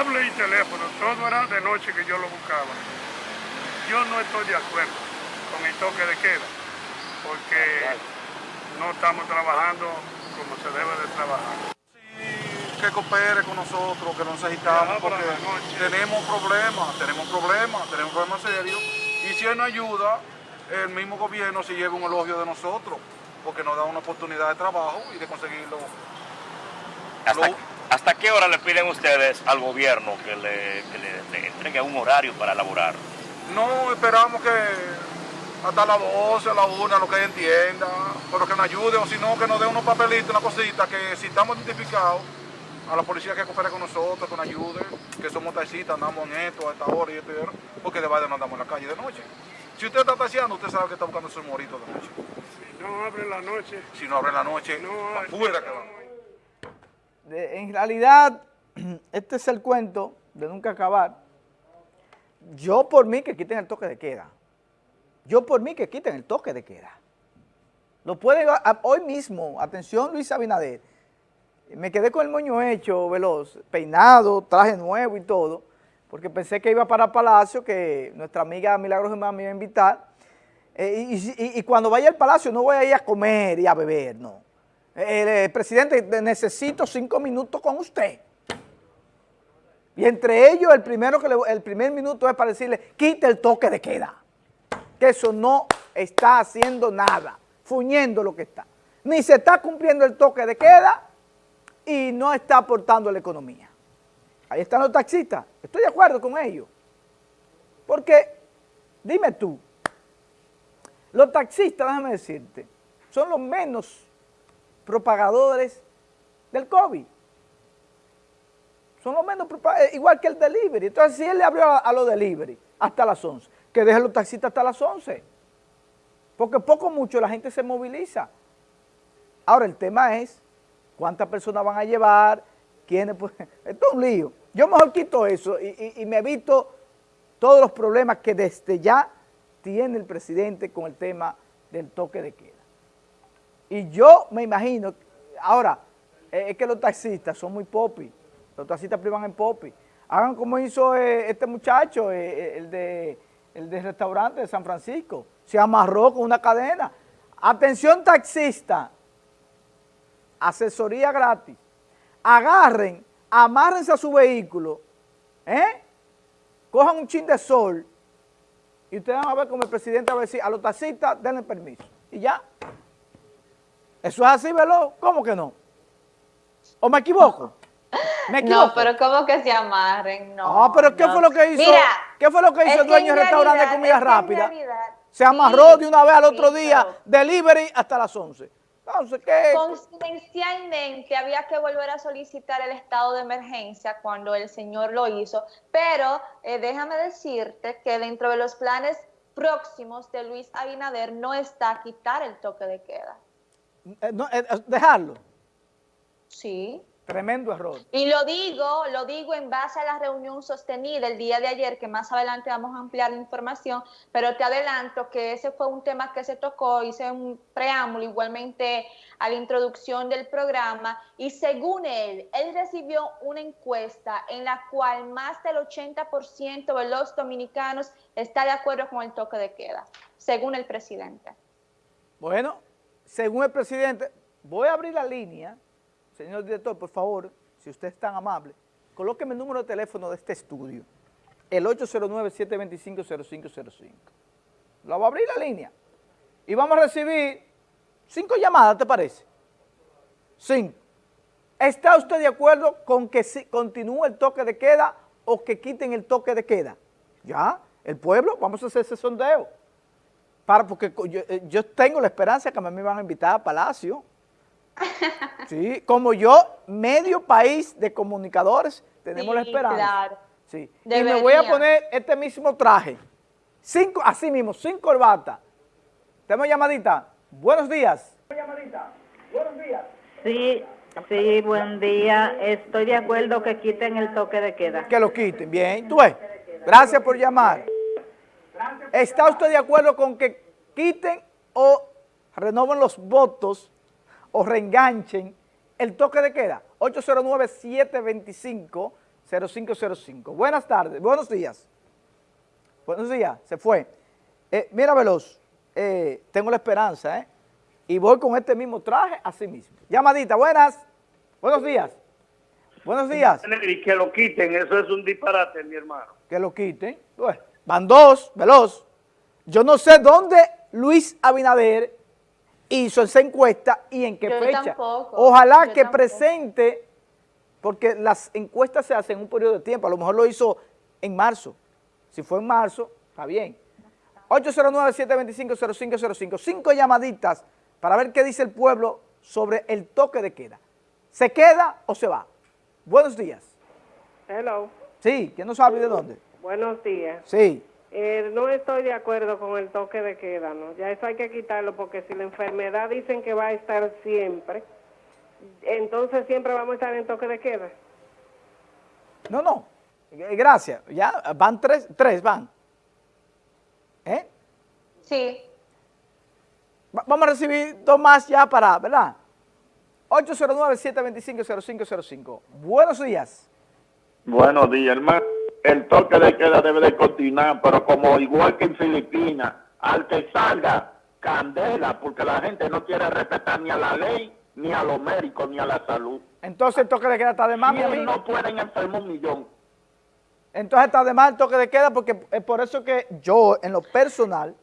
cable y teléfono, todo era de noche que yo lo buscaba. Yo no estoy de acuerdo con el toque de queda, porque no estamos trabajando como se debe de trabajar. Sí, que coopere con nosotros, que nos necesitamos, porque tenemos problemas, tenemos problemas, tenemos problemas serios, y si él no ayuda, el mismo gobierno se lleva un elogio de nosotros, porque nos da una oportunidad de trabajo y de conseguirlo. ¿Hasta, ¿hasta qué hora le piden ustedes al gobierno que le, que le, le entregue un horario para elaborar? No, esperamos que hasta las 12, a la 1, lo que entienda, pero que nos ayude, o si no, que nos dé unos papelitos, una cosita, que si estamos identificados, a la policía que coopere con nosotros, que nos ayude, que somos taxistas, andamos en esto, a esta hora y esto y esto, porque de verdad no andamos en la calle de noche. Si usted está taxiando, usted sabe que está buscando su morito de noche. Si no abre la noche... Si no abre la noche, No, afuera que vamos. En realidad, este es el cuento de nunca acabar. Yo por mí que quiten el toque de queda. Yo por mí que quiten el toque de queda. Lo pueden, a- a- hoy mismo, atención Luis Abinader, me quedé con el moño hecho, veloz, peinado, traje nuevo y todo, porque pensé que iba para Palacio, que nuestra amiga Milagros Germán me iba a invitar, eh, y cuando vaya al Palacio no voy a ir a comer y a beber, no. Eh, presidente, necesito cinco minutos con usted. Y entre ellos, el primero que le- el primer minuto es para decirle, quite el toque de queda. Que eso no está haciendo nada, fuñendo lo que está. Ni se está cumpliendo el toque de queda y no está aportando a la economía. Ahí están los taxistas, estoy de acuerdo con ellos. Porque, dime tú, los taxistas, déjame decirte, son los menos propagadores del COVID. Son los menos, propa- eh, igual que el delivery. Entonces, si él le abrió a, los delivery hasta las 11, que deje los taxistas hasta las 11. Porque poco o mucho la gente se moviliza. Ahora, el tema es cuántas personas van a llevar, quiénes, pues, esto es un lío. Yo mejor quito eso y me evito todos los problemas que desde ya tiene el presidente con el tema del toque de queda. Y yo me imagino, ahora, eh, es que los taxistas son muy popi, los taxistas privan en popi. Hagan como hizo eh, este muchacho, eh, el, de, el de restaurante de San Francisco, se amarró con una cadena. Atención taxista, asesoría gratis. Agarren, amárrense a su vehículo, ¿eh? cojan un chin de sol y ustedes van a ver como el presidente va a decir a los taxistas denle permiso. Y ya. Eso es así, ¿verdad? ¿Cómo que no? ¿O me equivoco? ¿Me equivoco? No, pero ¿cómo que se amarren? No. Ah, pero ¿qué no. fue lo que hizo? Mira, ¿Qué fue lo que hizo el dueño del restaurante de comida rápida? realidad- Se amarró sí, de una vez al otro sí, día, delivery hasta las 11. Entonces, ¿qué? Confidencialmente había que volver a solicitar el estado de emergencia cuando el señor lo hizo, pero eh, déjame decirte que dentro de los planes próximos de Luis Abinader no está quitar el toque de queda. Eh, no, eh, eh, dejarlo. Sí. Tremendo error. Y lo digo, lo digo en base a la reunión sostenida el día de ayer, que más adelante vamos a ampliar la información, pero te adelanto que ese fue un tema que se tocó, hice un preámbulo igualmente a la introducción del programa, y según él, él recibió una encuesta en la cual más del 80% de los dominicanos está de acuerdo con el toque de queda, según el presidente. Bueno, según el presidente, voy a abrir la línea. Señor director, por favor, si usted es tan amable, colóqueme el número de teléfono de este estudio, el 809-725-0505. Lo voy a abrir la línea. Y vamos a recibir cinco llamadas, ¿te parece? Cinco. ¿Está usted de acuerdo con que continúe el toque de queda o que quiten el toque de queda? Ya, el pueblo, vamos a hacer ese sondeo. Para, porque yo, eh, yo tengo la esperanza que me van a invitar a Palacio. Sí, como yo, medio país de comunicadores, tenemos la esperanza. claro. Sí. Y me voy a poner este mismo traje. Cinco, así mismo, sin corbata. Tenemos llamadita. Buenos días. Sí, sí, buen día. Estoy de acuerdo que quiten el toque de queda. Que lo quiten. Bien, tú ves. Gracias por llamar. ¿Está usted de acuerdo con que quiten o renoven los votos o reenganchen el toque de queda? 0505. Buenas tardes, buenos días. Buenos días, se fue. Eh, mira, Veloz, eh, tengo la esperanza, ¿eh? Y voy con este mismo traje así mismo. Llamadita, buenas. Buenos días. Buenos días. Y que lo quiten, eso es un disparate, mi hermano. Que lo quiten. Bueno, van dos, Veloz. Yo no sé dónde Luis Abinader hizo esa encuesta y en qué Yo fecha. tampoco, Ojalá yo que tampoco. presente, porque las encuestas se hacen en un periodo de tiempo, a lo mejor lo hizo en marzo. Si fue en marzo, está bien. 809-725-0505, cinco llamaditas para ver qué dice el pueblo sobre el toque de queda. ¿Se queda o se va? Buenos días. Hello, Sí, ¿quién no sabe de dónde? Buenos días. Sí. Eh, no estoy de acuerdo con el toque de queda, ¿no? Ya eso hay que quitarlo porque si la enfermedad dicen que va a estar siempre, entonces siempre vamos a estar en toque de queda. No, no. Eh, Gracias. Ya van tres, tres van. ¿Eh? Sí. Va- Vamos a recibir dos más ya para, ¿verdad? 809-725-0505. Buenos días. Buenos días, hermano. El toque de queda debe de continuar, pero como igual que en Filipinas, al que salga candela, porque la gente no quiere respetar ni a la ley, ni a los médicos, ni a la salud. Entonces el toque de queda está de más, mi no pueden enfermar un millón. Entonces está de más el toque de queda porque es por eso que yo en lo personal,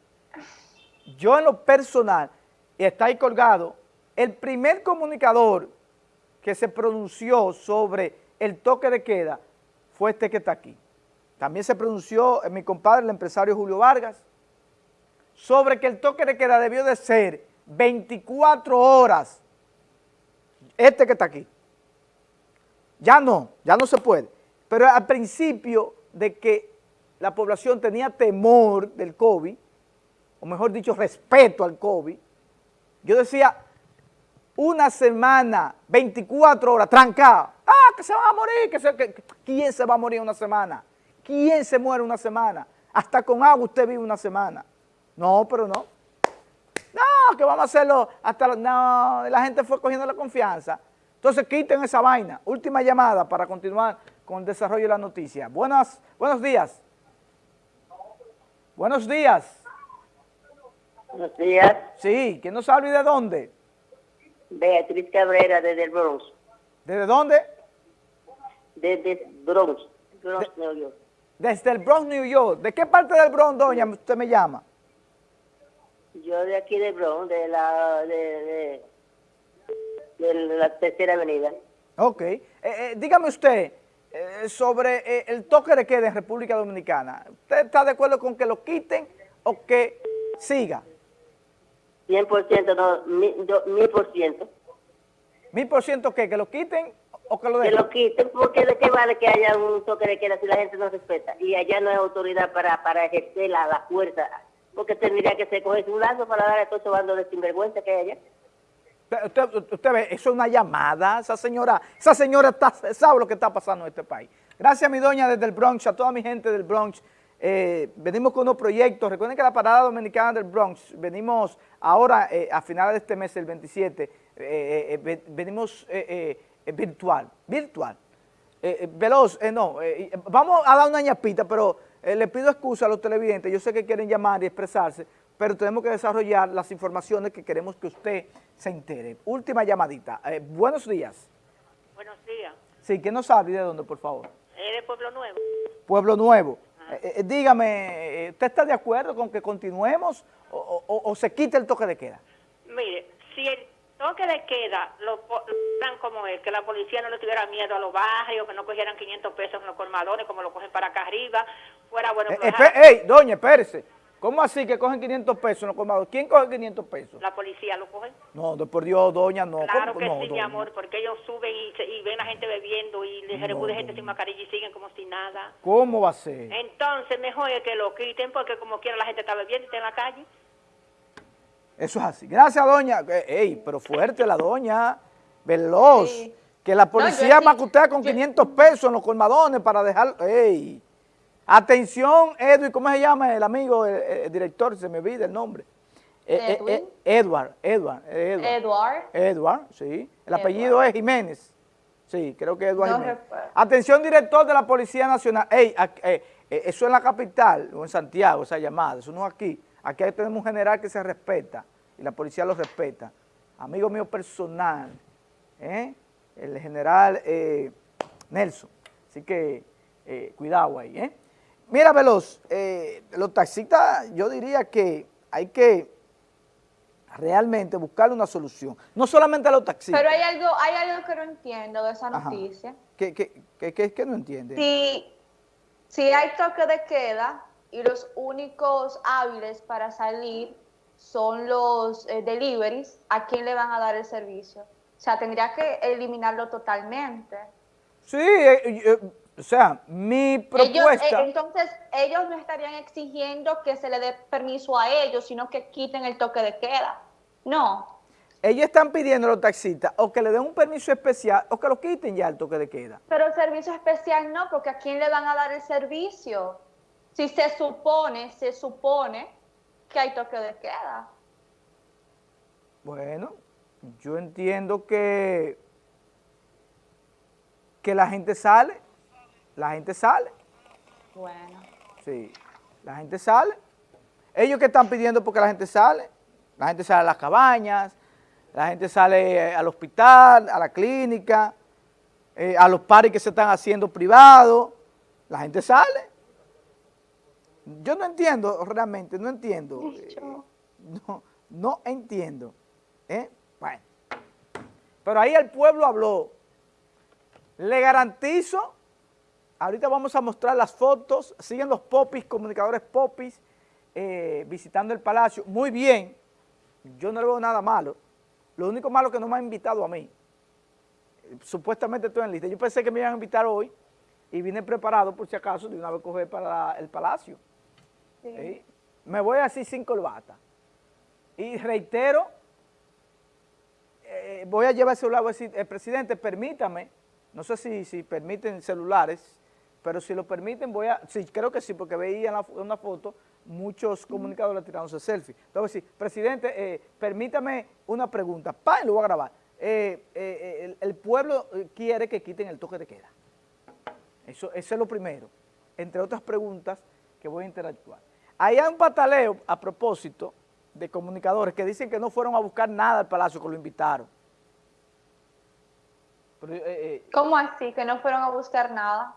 yo en lo personal, y está ahí colgado, el primer comunicador que se pronunció sobre el toque de queda fue este que está aquí. También se pronunció eh, mi compadre, el empresario Julio Vargas, sobre que el toque de queda debió de ser 24 horas. Este que está aquí. Ya no, ya no se puede. Pero al principio de que la población tenía temor del COVID, o mejor dicho, respeto al COVID, yo decía, una semana, 24 horas, trancada. Ah, que se van a morir, que se- ¿quién se va a morir una semana? ¿Quién se muere una semana? Hasta con agua usted vive una semana. No, pero no. No, que vamos a hacerlo hasta... No, la gente fue cogiendo la confianza. Entonces quiten esa vaina. Última llamada para continuar con el desarrollo de la noticia. Buenas, buenos días. Buenos días. Buenos días, Sí, ¿quién no sabe de dónde? Beatriz Cabrera desde el Bronx, ¿Desde dónde? desde Bronx, Bronx, New York. Desde el Bronx, New York. ¿De qué parte del Bronx, doña, usted me llama? Yo de aquí de Bronx, de la de, de, de la tercera avenida. Ok. Eh, eh, dígame usted eh, sobre el toque de queda en República Dominicana. ¿Usted está de acuerdo con que lo quiten o que siga? 100%, no, mil por ciento. ¿Mil por ciento qué? ¿Que lo quiten o que lo Que dejen? lo quiten, porque de qué vale que haya un toque de queda si la gente no respeta. Y allá no hay autoridad para, para ejercer la, la fuerza, porque tendría que ser coger un lazo para dar a todos esos bandos de sinvergüenza que hay allá. Usted, usted- usted ve, eso es una llamada, esa señora, esa señora está, sabe lo que está pasando en este país. Gracias mi doña desde el Bronx, a toda mi gente del Bronx. Eh, venimos con unos proyectos, recuerden que la parada dominicana del Bronx, venimos ahora eh, a finales de este mes, el 27, eh, eh, eh, ve- venimos eh, eh, eh, virtual, virtual. Eh, eh, veloz, eh, no, eh, eh, vamos a dar una ñapita, pero eh, le pido excusa a los televidentes, yo sé que quieren llamar y expresarse, pero tenemos que desarrollar las informaciones que queremos que usted se entere. Última llamadita. Eh, buenos días. Buenos días. Sí, ¿quién nos sabe de dónde, por favor? ¿Es de Pueblo Nuevo? Pueblo Nuevo. Eh, eh, dígame, eh, ¿usted está de acuerdo con que continuemos o, o- o se quite el toque de queda? Mire, si el toque de queda lo lo dan como es, que la policía no le tuviera miedo a los barrios, que no cogieran 500 pesos en los colmadones como lo cogen para acá arriba, fuera bueno Eh, ey, doña, espérese. ¿Cómo así que cogen 500 pesos en los colmados? ¿Quién coge 500 pesos? La policía lo coge. No, de por Dios, doña, no. Claro ¿cómo? que no, sí, mi amor, porque ellos suben y, se- y ven a gente bebiendo y les No, recude gente sin mascarilla y siguen como si nada. ¿Cómo va a ser? Entonces, mejor es que lo quiten porque como quiera la gente está bebiendo y está en la calle. Eso es así. Gracias, doña. Eh, Ey, pero fuerte la doña. Veloz. Sí. Que la policía sí- macutea con 500 pesos en los colmadones para dejar... Ey. Atención, Edwin, ¿cómo se llama el amigo, el, el director? Se me olvida el nombre. Eh, eh, Edwin. eh, Edward, Edward, Edward. Edward. Edward, sí. El apellido es Jiménez. Sí, creo que Eduardo No Jiménez. recuerdo. Atención, director de la Policía Nacional. Ey, eh, eso en la capital o en Santiago, esa llamada, eso no es aquí. Aquí tenemos un general que se respeta y la policía lo respeta. Amigo mío personal, ¿eh? el general eh, Nelson. Así que eh, cuidado ahí. ¿eh? Mira, Veloz, eh, los taxistas, yo diría que hay que realmente buscarle una solución. No solamente a los taxistas. Pero hay algo, hay algo que no entiendo de esa Ajá. noticia. ¿Qué, qué, qué- qué- qué no entiende? Si, si hay toque de queda y los únicos hábiles para salir son los eh, deliveries, ¿a quién le van a dar el servicio? O sea, tendría que eliminarlo totalmente. Sí, eh, eh, o sea, mi Ellos, propuesta... eh, entonces, ellos no estarían exigiendo que se le dé permiso a ellos, sino que quiten el toque de queda. No. Ellos están pidiendo a los taxistas o que le den un permiso especial o que lo quiten ya el toque de queda. Pero el servicio especial no, porque ¿a quién le van a dar el servicio? Si se supone, se supone que hay toque de queda. Bueno, yo entiendo que, que la gente sale, la gente sale, Bueno. sí, la gente sale. Ellos que están pidiendo porque la gente sale, la gente sale a las cabañas, la gente sale eh, al hospital, a la clínica, eh, a los paris que se están haciendo privados, la gente sale. Yo no entiendo realmente, no entiendo. eh, no, no entiendo. ¿eh? Bueno. Pero ahí el pueblo habló. Le garantizo, ahorita vamos a mostrar las fotos, siguen los popis, comunicadores popis, eh, visitando el palacio. Muy bien, yo no le veo nada malo. Lo único malo es que no me han invitado a mí. Supuestamente estoy en lista. Yo pensé que me iban a invitar hoy y vine preparado por si acaso de una vez coger para el palacio. ¿sí? Me voy así sin corbata. Y reitero, eh, voy a llevar el celular, voy a decir, eh, presidente, permítame, no sé si, si permiten celulares, pero si lo permiten voy a, sí, creo que sí, porque veía en la, una foto muchos comunicadores tirándose selfie. Entonces, sí, presidente, eh, permítame una pregunta, pa, lo voy a grabar. Eh, eh, el, el pueblo quiere que quiten el toque de queda. Eso, eso es lo primero, entre otras preguntas que voy a interactuar. Ahí hay un pataleo, a propósito, de comunicadores que dicen que no fueron a buscar nada al Palacio, que lo invitaron. Eh, eh, ¿Cómo así? Que no fueron a buscar nada.